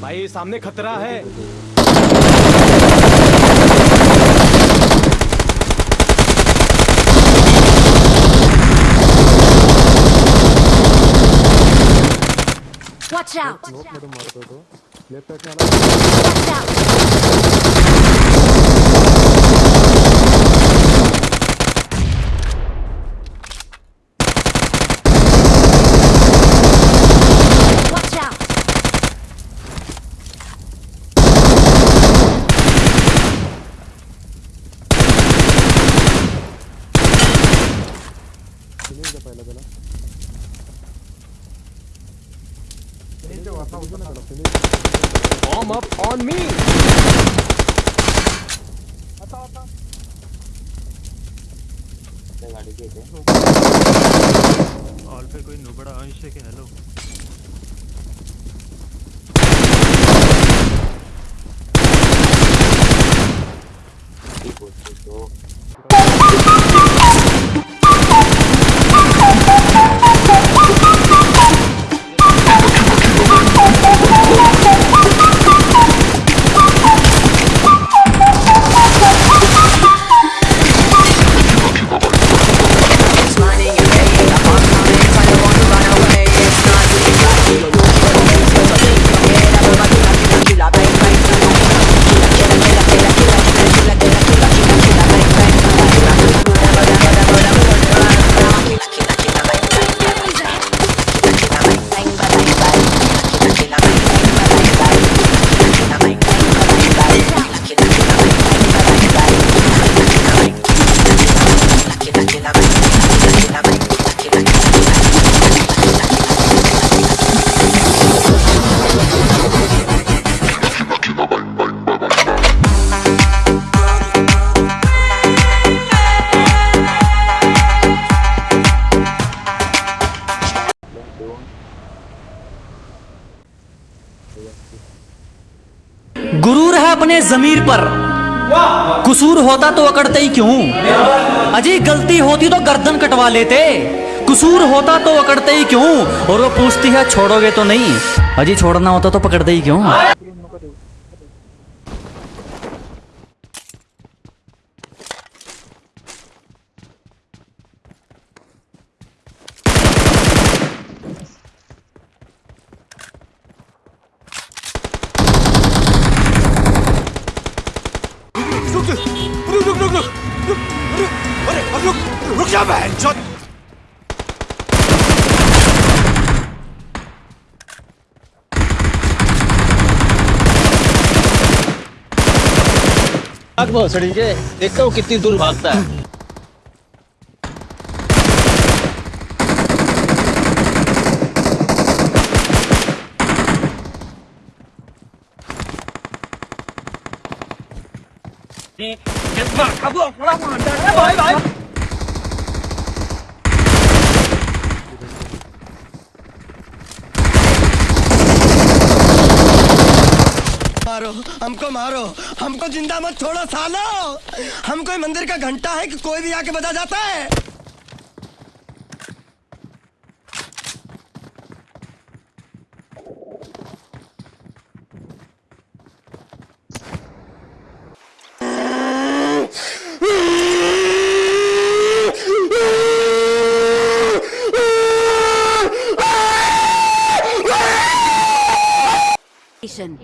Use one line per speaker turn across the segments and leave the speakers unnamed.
भाई सामने खतरा है
Watch out. Watch out. Watch out.
जा पहिला त्याला
Warm up on me. आता आता. गाड़ी के थे। और फिर कोई नुबड़ा अंश है
कि हेलो अपने जमीर पर। कसूर होता तो अकड़ते ही क्यों? अजी गलती होती तो गर्दन कटवा लेते। कसूर होता तो अकड़ते ही क्यों? और वो पूछती है, छोड़ोगे तो नहीं? अजी, छोड़ना होता तो पकड़ते ही क्यों?
आग भोसड़ी के देखता हूँ कितनी दूर भागता है।
मारो। हमको मारो। हमको ज़िंदा मत छोड़ो, सालो। हम कोई मंदिर का घंटा है कि कोई भी आके बजा जाता है।
Station.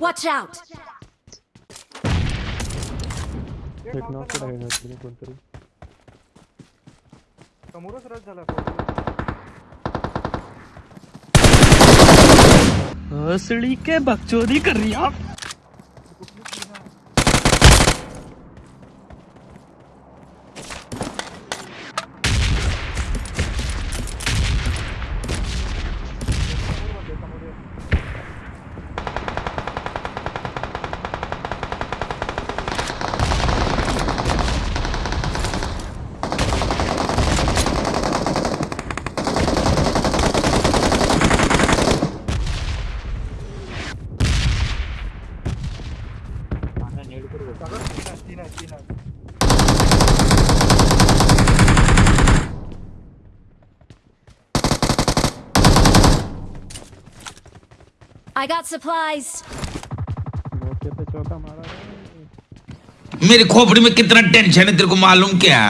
Watch out.
एक नॉक तर आहे ह्यातली कोणतरी
असली के बकचोदी कर रही आप।
I got supplies.
मेरी
खोपड़ी में कितना टेंशन है तेरे को मालूम क्या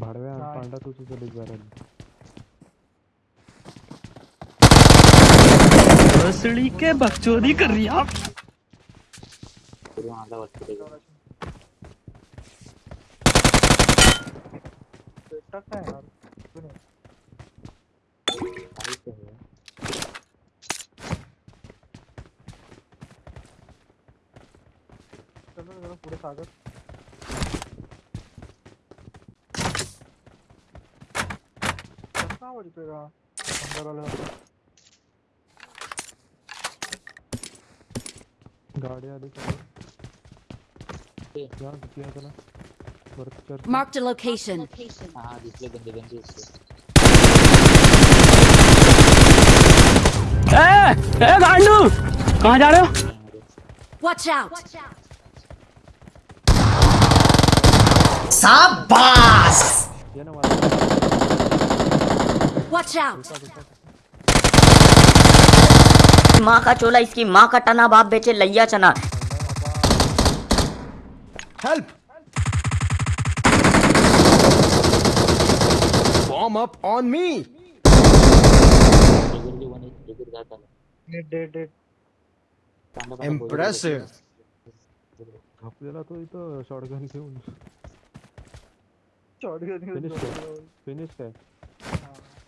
भाडव्या पांडा तू तुझं लिग बॅरल
भोसड़ी के बकचोदी कर रही आप।
गाडी आली समोर या किती आहे त्याला वरती चर्च
Marked a location.
ए गांडू कहाँ जा रहे हो
Watch out.
ये ना मारा
Watch out.
माँ का चोला इसकी माँ का टना बाप बेचे लैया चना
Help! Bomb up on me! Impressive.
आपल्याला तो इथं शॉटगन घेऊन फिनिश काय फिनिश काय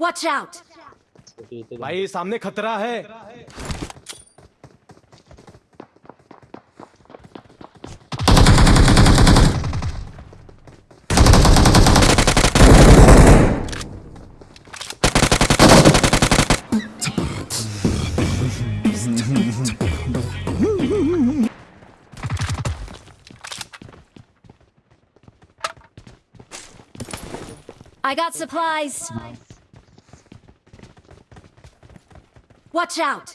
Watch out.
भाई सामने खतरा है
I got supplies. Watch out.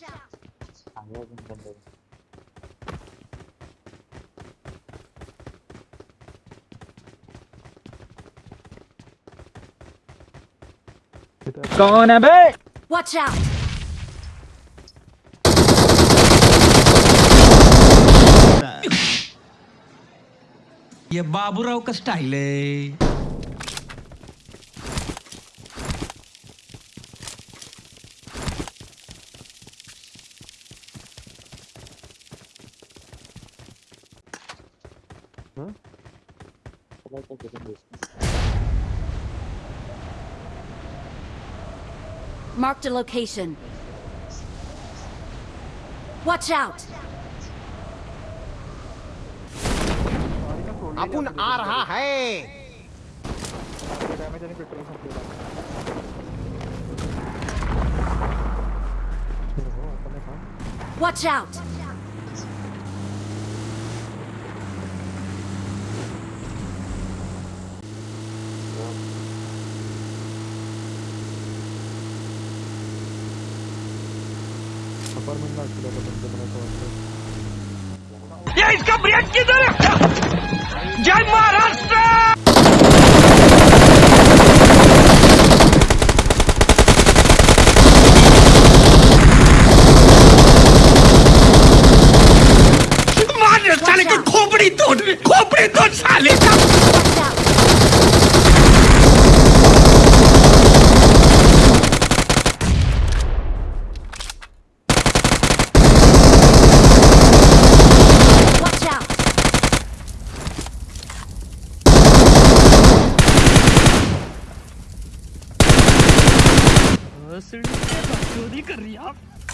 कौन है बे
Watch out.
ये बाबूराव का स्टाइल है
हाँ
Marked a location. Watch out.
अपुन आ रहा है डॅमेज आणि पेट्रोल संपलेलं हो आता नाही का
Watch out!
знаю, куда потом добраться.
Я из Кабрянки далеко!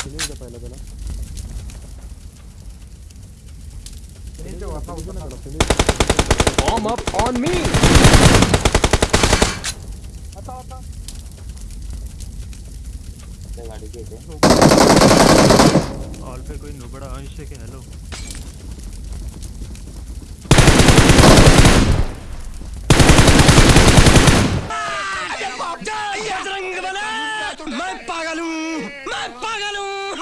Finish द्या पहिला त्याला फिनिश द्या वापरा उद्या ना finish
Bomb up on me!
आता आता
ऑल पे कोई नुबड़ा अंश है कि हेलो
जय बजरंग बली मैं पागल हूँ मैं पागल हूँ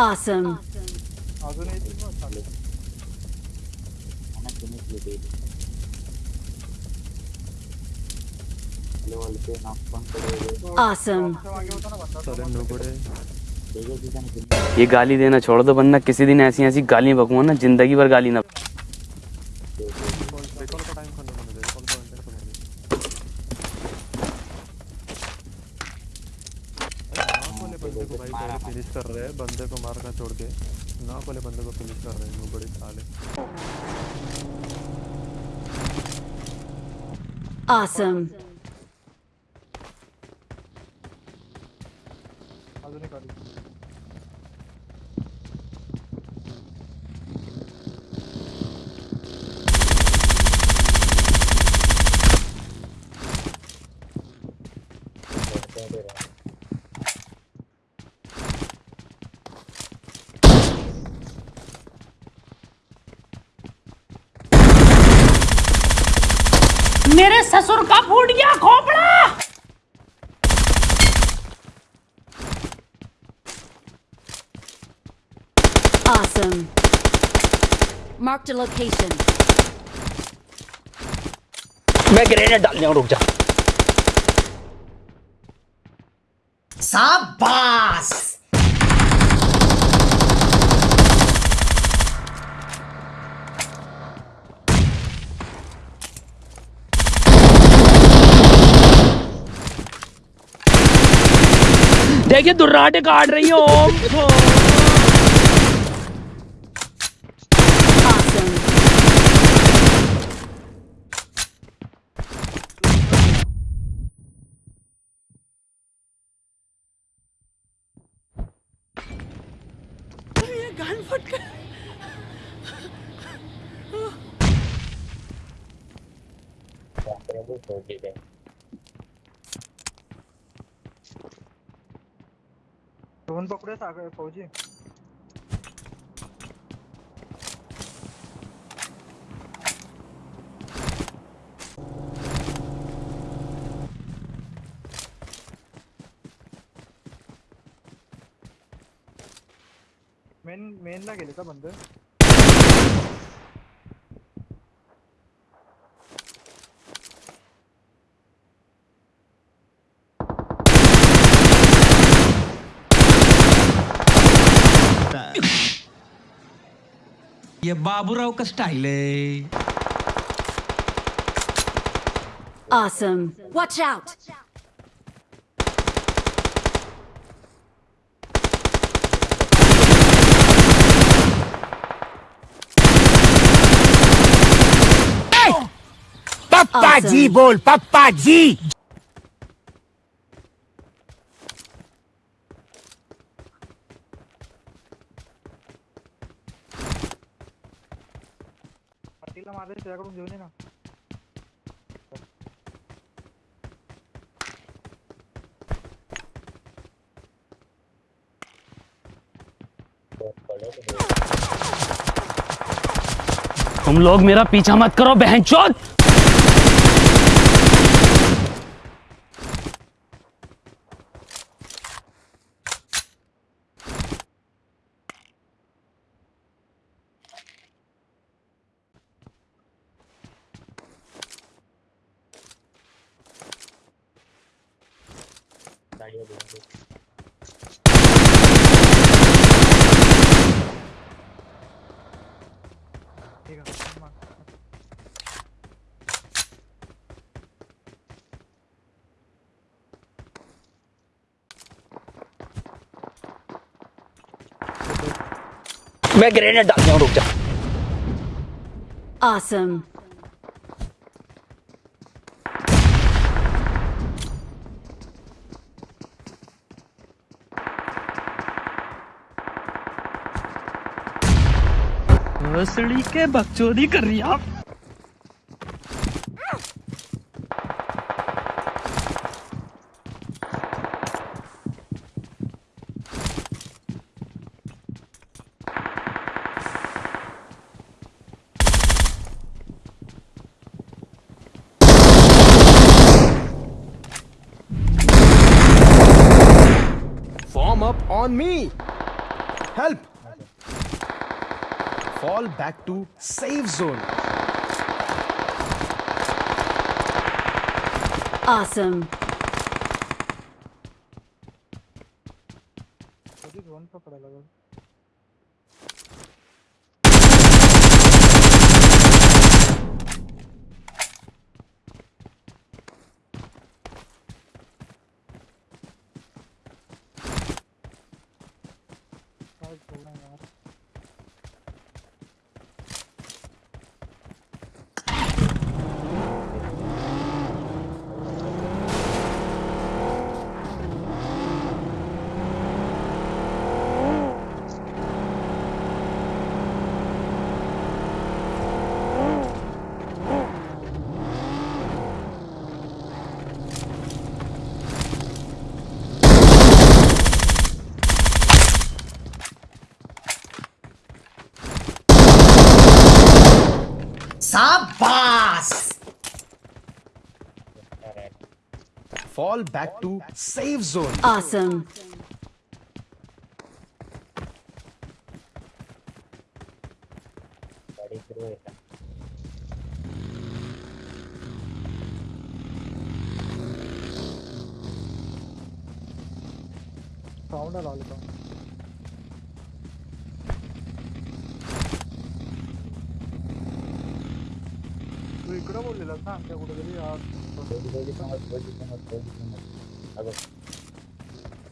Awesome. Awesome.
ये गाली देना छोड़ दो बंदा किसी दिन ऐसी ऐसी गाली बकूँगा ना, ज़िंदगी भर गाली ना
रिकॉल का टाइम खत्म होने दे रिकॉल का अंदर खत्म होने
नाक वाले बंदे को भाई पहले फिनिश कर रहे हैं बंदे को मार कर छोड़ के नाक वाले बंदे को फिनिश कर रहे हैं वो बड़े साले
Awesome.
अजून एक आली
मेरे ससुर का फूट गया खोपड़ा
Awesome. Marked a location.
मैं ग्रेनेड डालने रुक जा साबास। देखिए दुर्राटे काट रही है
दोन पकडे सागर फौजी। मेन मेनला गेले का बंद?
ये बाबूराव का स्टाइल है
Awesome. Watch out!
पप्पा जी
Awesome.
बोल पप्पा जी
पाटील
त्याला त्याकडून घेऊन ये ना.
तुम लोग मेरा पीछा मत करो बहन चौथ
है मार
मैं ग्रेनेड डालता हूँ रुक जा
Awesome.
भोसड़ी के बकचोदी कर रही आप
Form up on me. Help. Fall back to safe zone.
Awesome.
Sabas!
Fall back to safe zone.
Awesome.
Found a lollipop. इकडं बोललेलास ना आमच्या कुठेतरी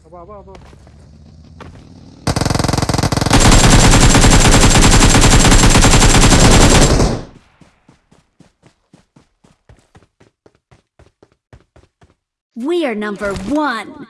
अबा अबा अबा
We are number one.